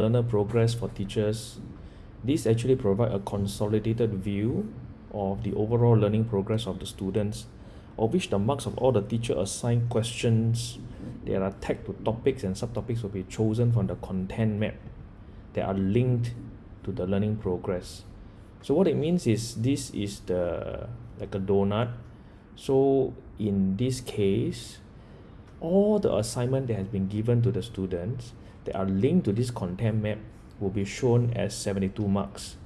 learner progress for teachers. This actually provide a consolidated view of the overall learning progress of the students of which the marks of all the teacher assigned questions. That are tagged to topics and subtopics will be chosen from the content map that are linked to the learning progress. So what it means is this is the like a donut. So in this case all the assignment that has been given to the students that are linked to this content map will be shown as 72 marks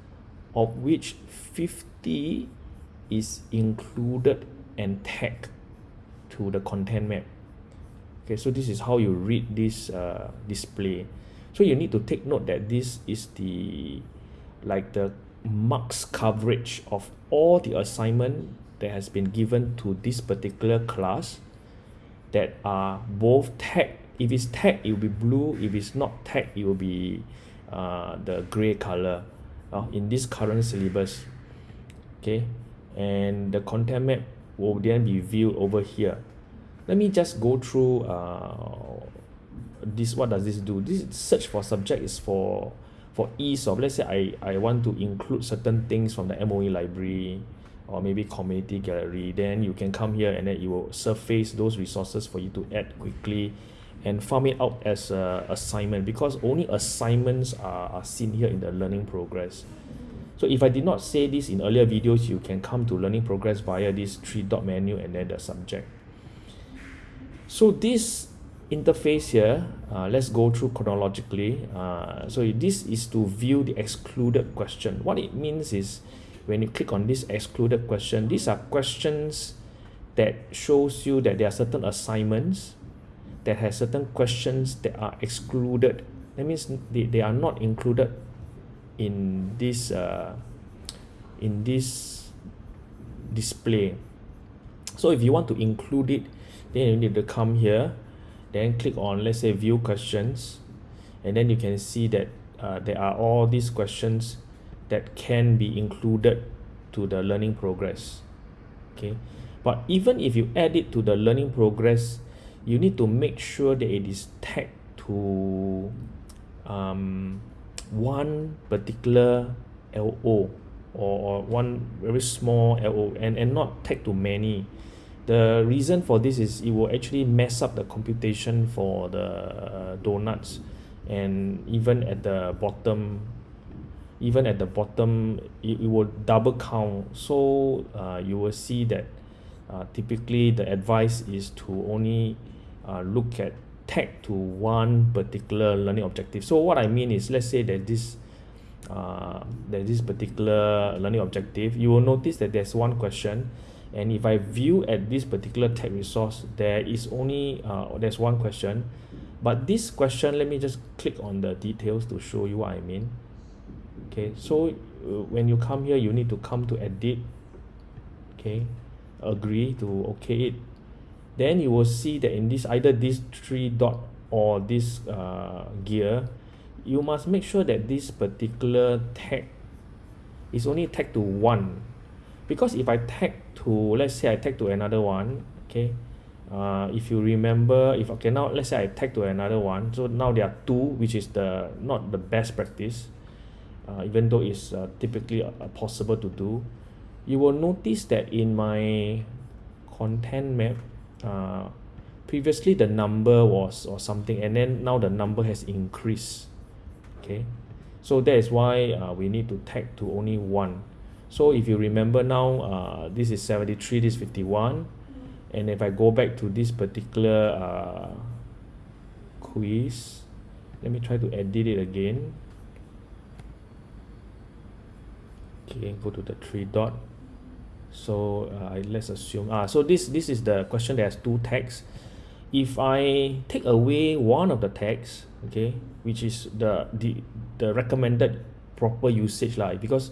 of which 50 is included and tagged to the content map. Okay so this is how you read this uh, display. So you need to take note that this is the like the marks coverage of all the assignment that has been given to this particular class that are both tagged if it's tagged it will be blue. If it's not tagged it will be uh, the gray color uh, in this current syllabus. Okay? And the content map will then be viewed over here. Let me just go through uh, this what does this do? This search for subject is for for ease of let's say I, I want to include certain things from the MOE library or maybe community gallery. Then you can come here and then it will surface those resources for you to add quickly and farm it out as a assignment because only assignments are, are seen here in the learning progress. So if I did not say this in earlier videos you can come to learning progress via this three dot menu and then the subject. So this interface here uh, let's go through chronologically. Uh, so this is to view the excluded question. What it means is when you click on this excluded question these are questions that shows you that there are certain assignments that has certain questions that are excluded. That means they, they are not included in this uh, in this display. So if you want to include it then you need to come here then click on let's say view questions and then you can see that uh, there are all these questions that can be included to the learning progress. Okay? But even if you add it to the learning progress you need to make sure that it is tagged to um, one particular LO or, or one very small LO and, and not tagged to many. The reason for this is it will actually mess up the computation for the uh, donuts and even at the bottom even at the bottom it, it will double count. So uh, you will see that uh, typically the advice is to only uh, look at tag to one particular learning objective. So what I mean is let's say that this uh, that this particular learning objective. You will notice that there's one question and if I view at this particular tag resource there is only uh, there's one question. But this question let me just click on the details to show you what I mean. Okay so uh, when you come here you need to come to edit. Okay agree to okay it then you will see that in this either this three dot or this uh, gear you must make sure that this particular tag is only tagged to one. Because if I tag to let's say I tag to another one okay uh, if you remember if okay now let's say I tag to another one so now there are two which is the not the best practice uh, even though it's uh, typically uh, possible to do you will notice that in my content map uh, previously the number was or something and then now the number has increased. Okay? So that is why uh, we need to tag to only one. So if you remember now uh, this is 73 this is 51 and if I go back to this particular uh, quiz let me try to edit it again. Okay go to the three dot so uh, let's assume ah so this this is the question that has two tags. If I take away one of the tags okay which is the the the recommended proper usage lah because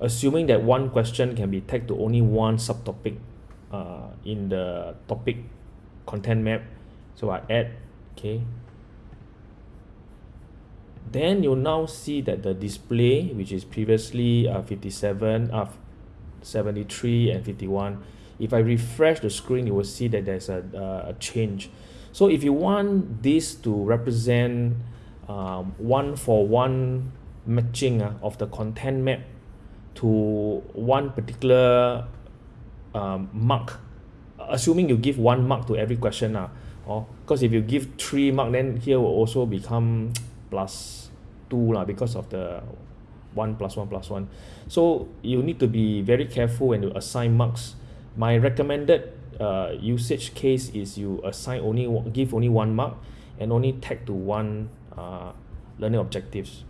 assuming that one question can be tagged to only one subtopic uh, in the topic content map so I add okay then you'll now see that the display which is previously uh, 57 uh, 73 and 51 if I refresh the screen you will see that there's a, uh, a change. So if you want this to represent um, one for one matching ah of the content map to one particular um, mark assuming you give one mark to every question lah hor cause if you give three mark then here will also become plus two lah because of the one plus one plus one. So you need to be very careful when you assign marks. My recommended uh usage case is you assign only give only one mark and only tag to one uh learning objectives